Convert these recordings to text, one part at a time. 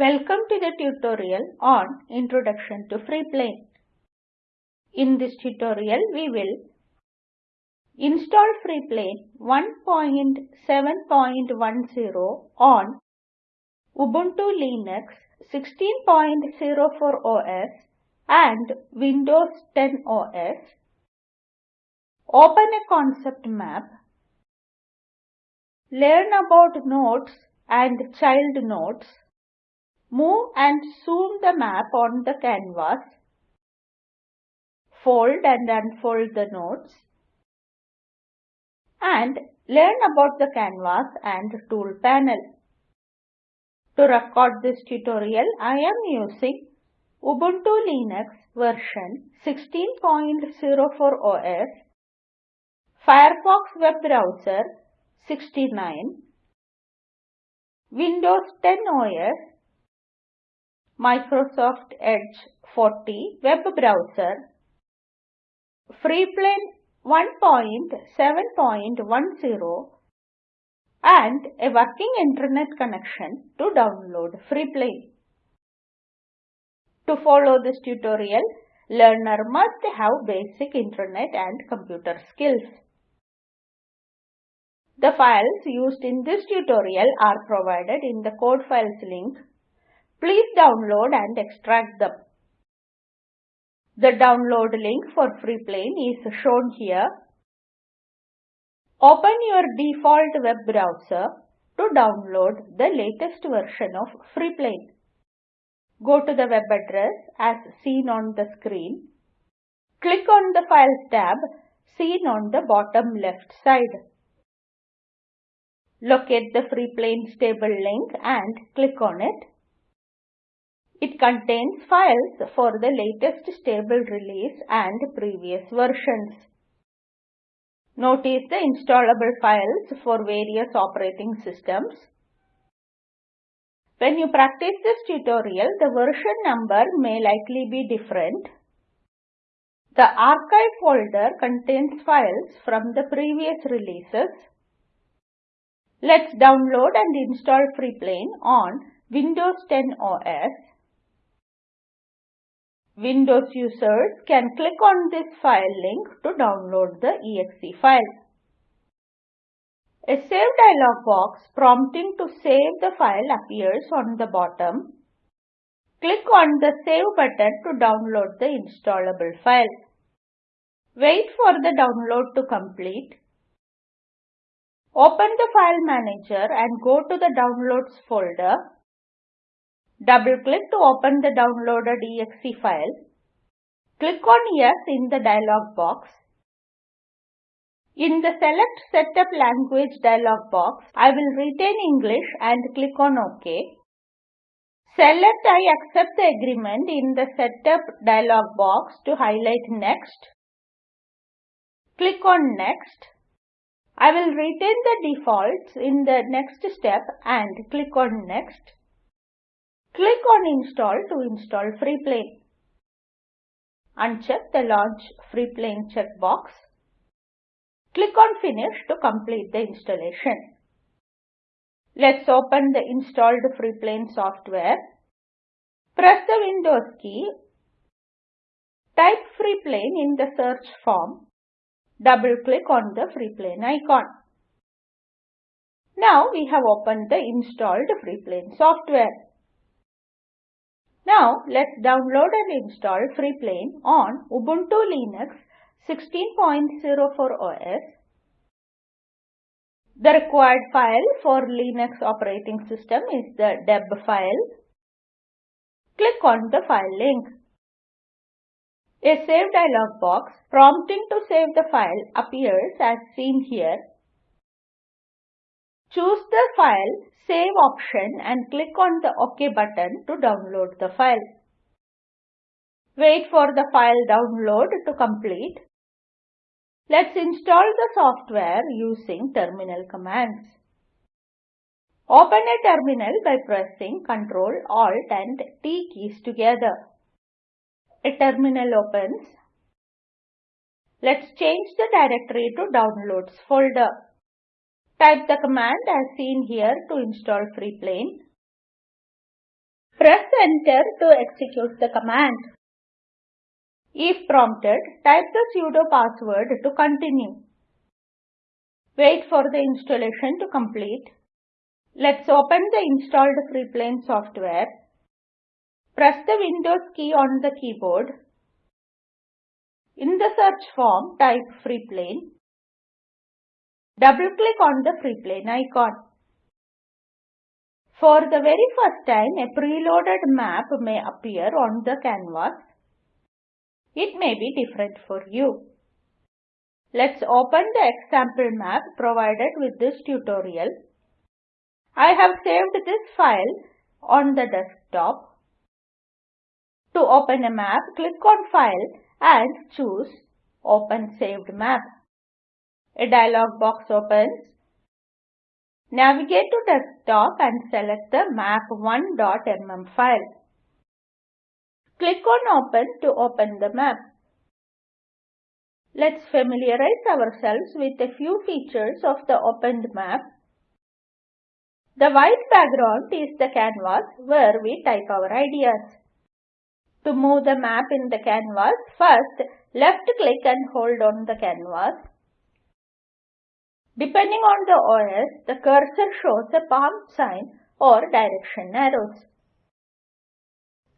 Welcome to the tutorial on Introduction to Freeplane. In this tutorial, we will install Freeplane 1.7.10 on Ubuntu Linux 16.04 OS and Windows 10 OS. Open a concept map. Learn about nodes and child nodes. Move and zoom the map on the canvas. Fold and unfold the nodes. And learn about the canvas and tool panel. To record this tutorial, I am using Ubuntu Linux version 16.04 OS, Firefox web browser 69, Windows 10 OS, Microsoft Edge 40 web browser, Freeplane 1.7.10 and a working internet connection to download Freeplane. To follow this tutorial, learner must have basic internet and computer skills. The files used in this tutorial are provided in the code files link. Please download and extract them. The download link for Freeplane is shown here. Open your default web browser to download the latest version of Freeplane. Go to the web address as seen on the screen. Click on the Files tab seen on the bottom left side. Locate the Freeplane stable link and click on it. It contains files for the latest stable release and previous versions. Notice the installable files for various operating systems. When you practice this tutorial, the version number may likely be different. The archive folder contains files from the previous releases. Let's download and install Freeplane on Windows 10 OS. Windows users can click on this file link to download the exe file. A Save dialog box prompting to save the file appears on the bottom. Click on the Save button to download the installable file. Wait for the download to complete. Open the File Manager and go to the Downloads folder. Double-click to open the downloaded exe file. Click on Yes in the dialog box. In the Select Setup Language dialog box, I will retain English and click on OK. Select I accept the agreement in the Setup dialog box to highlight Next. Click on Next. I will retain the defaults in the next step and click on Next. Click on Install to install Freeplane. Uncheck the Launch Freeplane checkbox. Click on Finish to complete the installation. Let's open the installed Freeplane software. Press the Windows key. Type Freeplane in the search form Double-click on the Freeplane icon. Now we have opened the installed Freeplane software. Now let's download and install Freeplane on Ubuntu Linux 16.04 OS. The required file for Linux operating system is the deb file. Click on the file link. A Save dialog box prompting to save the file appears as seen here. Choose the File Save option and click on the OK button to download the file. Wait for the file download to complete. Let's install the software using terminal commands. Open a terminal by pressing Ctrl, Alt and T keys together. A terminal opens. Let's change the directory to Downloads folder. Type the command as seen here to install Freeplane. Press enter to execute the command. If prompted, type the sudo password to continue. Wait for the installation to complete. Let's open the installed Freeplane software. Press the Windows key on the keyboard. In the search form, type Freeplane. Double-click on the Freeplane icon. For the very first time, a preloaded map may appear on the canvas. It may be different for you. Let's open the example map provided with this tutorial. I have saved this file on the desktop. To open a map, click on File and choose Open Saved Map. A dialog box opens. Navigate to desktop and select the map1.mm file. Click on Open to open the map. Let's familiarize ourselves with a few features of the opened map. The white background is the canvas where we type our ideas. To move the map in the canvas, first left click and hold on the canvas. Depending on the OS, the cursor shows a palm sign or direction arrows.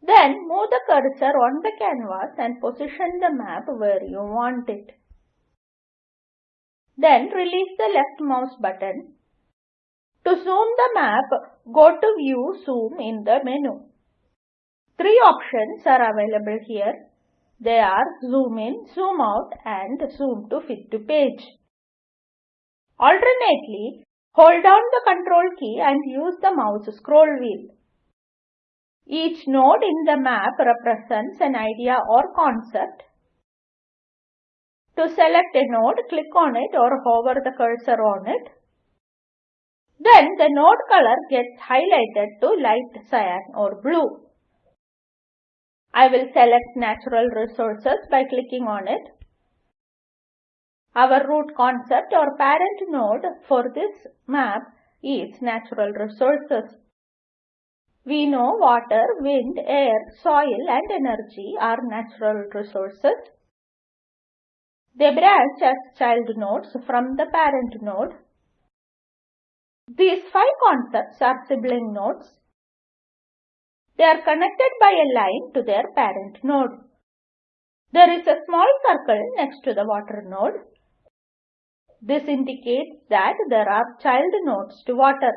Then move the cursor on the canvas and position the map where you want it. Then release the left mouse button. To zoom the map, go to View Zoom in the menu. Three options are available here. They are Zoom in, Zoom out and Zoom to fit to page. Alternately, hold down the control key and use the mouse scroll wheel. Each node in the map represents an idea or concept. To select a node, click on it or hover the cursor on it. Then the node color gets highlighted to light cyan or blue. I will select natural resources by clicking on it. Our root concept or parent node for this map is natural resources. We know water, wind, air, soil and energy are natural resources. They branch as child nodes from the parent node. These five concepts are sibling nodes. They are connected by a line to their parent node. There is a small circle next to the water node. This indicates that there are child nodes to water.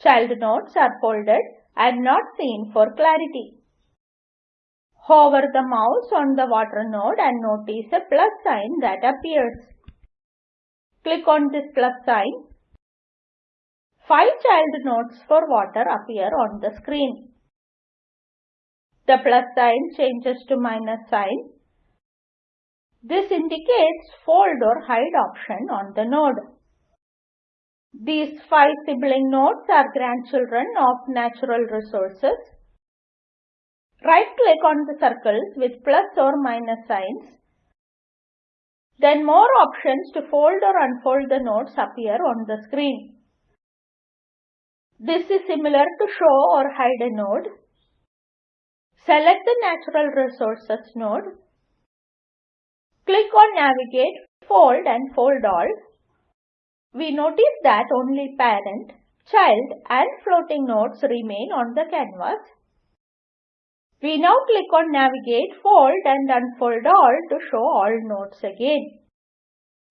Child nodes are folded and not seen for clarity. Hover the mouse on the water node and notice a plus sign that appears. Click on this plus sign. Five child nodes for water appear on the screen. The plus sign changes to minus sign. This indicates fold or hide option on the node. These five sibling nodes are grandchildren of natural resources. Right-click on the circles with plus or minus signs. Then more options to fold or unfold the nodes appear on the screen. This is similar to show or hide a node. Select the Natural Resources node. Click on Navigate, Fold and Fold All we notice that only parent, child and floating nodes remain on the canvas. We now click on Navigate, Fold and Unfold All to show all nodes again.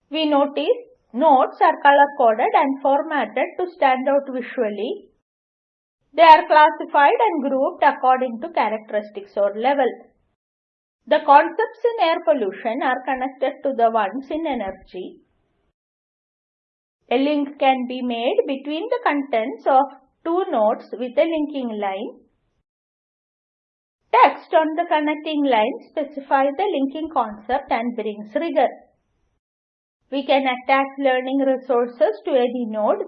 We notice nodes are color-coded and formatted to stand out visually. They are classified and grouped according to characteristics or level. The concepts in air pollution are connected to the ones in energy a link can be made between the contents of two nodes with a linking line. Text on the connecting line specifies the linking concept and brings rigor. We can attach learning resources to any node.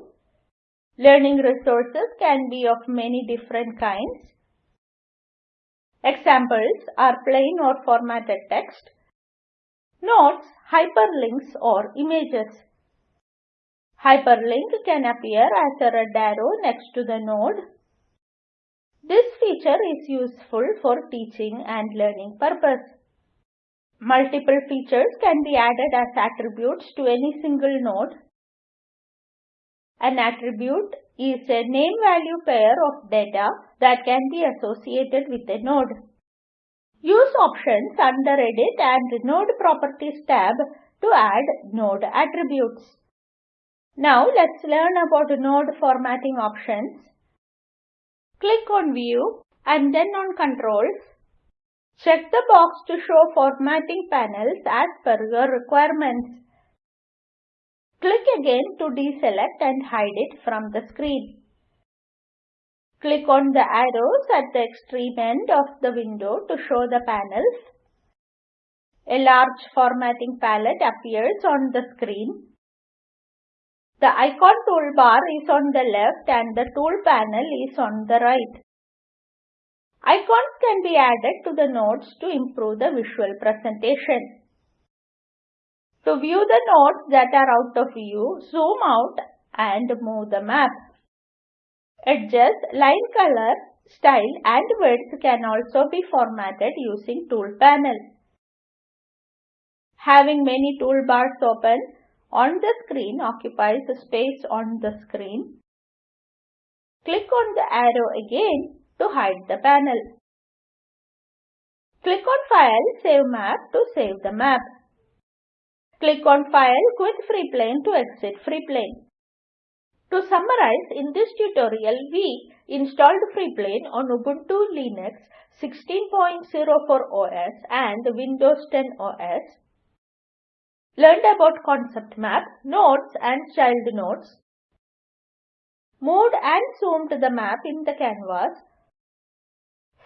Learning resources can be of many different kinds. Examples are plain or formatted text, notes, hyperlinks or images. Hyperlink can appear as a red arrow next to the node. This feature is useful for teaching and learning purpose. Multiple features can be added as attributes to any single node. An attribute is a name-value pair of data that can be associated with a node. Use options under Edit and Node Properties tab to add node attributes. Now let's learn about node formatting options. Click on View and then on Controls. Check the box to show formatting panels as per your requirements. Click again to deselect and hide it from the screen. Click on the arrows at the extreme end of the window to show the panels. A large formatting palette appears on the screen. The icon toolbar is on the left and the tool panel is on the right. Icons can be added to the nodes to improve the visual presentation. To view the nodes that are out of view, zoom out and move the map. Adjust line color, style and width can also be formatted using Tool panel. Having many toolbars open on the screen occupies the space on the screen. Click on the arrow again to hide the panel. Click on File, Save Map to save the map. Click on File, Quit FreePlane to exit FreePlane. To summarize, in this tutorial, we installed FreePlane on Ubuntu Linux 16.04 OS and Windows 10 OS, learned about concept map, nodes and child nodes, moved and zoomed the map in the canvas,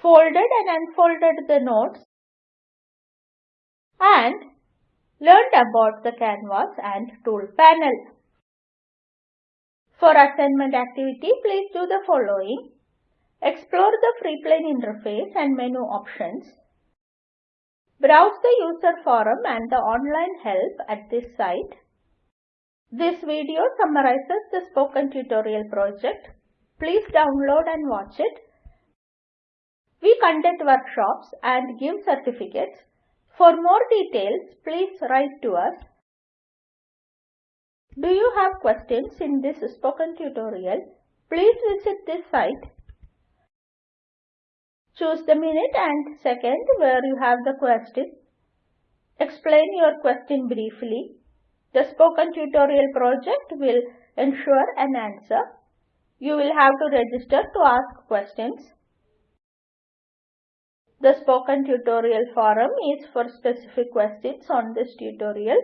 folded and unfolded the nodes, and learned about the canvas and tool panel. For assignment activity, please do the following. Explore the FreePlane interface and menu options. Browse the user forum and the online help at this site. This video summarizes the spoken tutorial project. Please download and watch it. We conduct workshops and give certificates. For more details, please write to us. Do you have questions in this spoken tutorial? Please visit this site. Choose the minute and second where you have the question. Explain your question briefly. The spoken tutorial project will ensure an answer. You will have to register to ask questions. The spoken tutorial forum is for specific questions on this tutorial.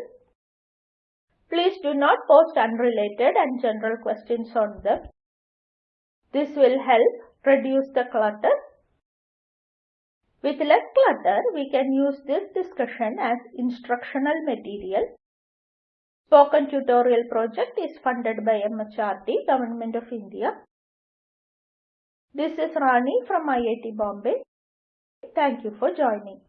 Please do not post unrelated and general questions on them. This will help reduce the clutter. With less clutter, we can use this discussion as instructional material. Spoken Tutorial project is funded by MHRD, Government of India. This is Rani from IIT Bombay. Thank you for joining.